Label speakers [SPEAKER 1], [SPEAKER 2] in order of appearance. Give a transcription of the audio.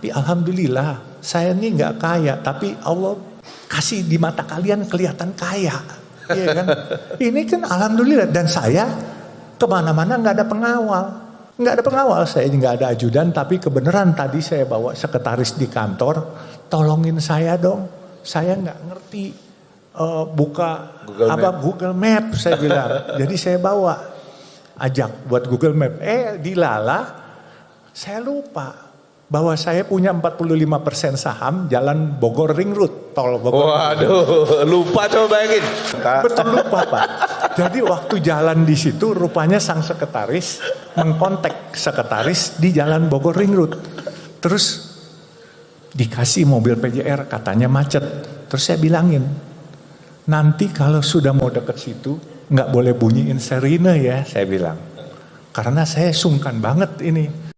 [SPEAKER 1] Tapi alhamdulillah, saya ini nggak kaya, tapi Allah kasih di mata kalian kelihatan kaya. Iya kan? Ini kan alhamdulillah dan saya ke mana-mana nggak ada pengawal, nggak ada pengawal. Saya nggak ada ajudan, tapi kebenaran tadi saya bawa sekretaris di kantor, tolongin saya dong. Saya nggak ngerti uh, buka
[SPEAKER 2] Google
[SPEAKER 1] apa
[SPEAKER 2] Map.
[SPEAKER 1] Google Map saya bilang. Jadi saya bawa ajak buat Google Map. Eh dilala, saya lupa bahwa saya punya 45% saham jalan Bogor Ring Road, tol Bogor.
[SPEAKER 2] Waduh, lupa coba bayangin.
[SPEAKER 1] Betul lupa Pak. Jadi waktu jalan di situ rupanya sang sekretaris mengkontak sekretaris di jalan Bogor Ring Road. Terus dikasih mobil PJR katanya macet. Terus saya bilangin, nanti kalau sudah mau deket situ nggak boleh bunyiin sirene ya, saya bilang. Karena saya sungkan banget ini.